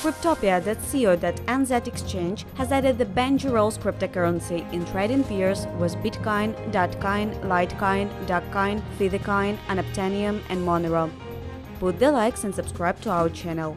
Cryptopia.co.nz exchange has added the BenjiRolls cryptocurrency in trading pairs with Bitcoin, Dogecoin, Litecoin, Dogecoin, Fithecoin, Anoptanium and Monero. Put the likes and subscribe to our channel.